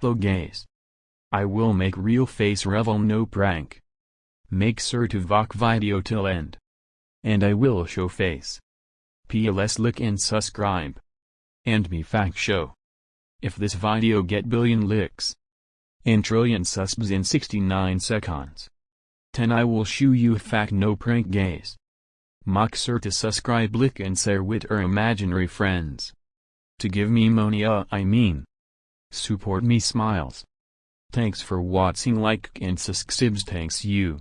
Gays. I will make real face revel no prank. Make sure to watch video till end. And I will show face. PLS like and subscribe. And me fact show. If this video get billion licks and trillion subs in 69 seconds. 10 I will show you fact no prank gays. Make sure to subscribe like and share with our imaginary friends. To give me money uh I mean. Support me smiles. Thanks for watching like and subscribes thanks you.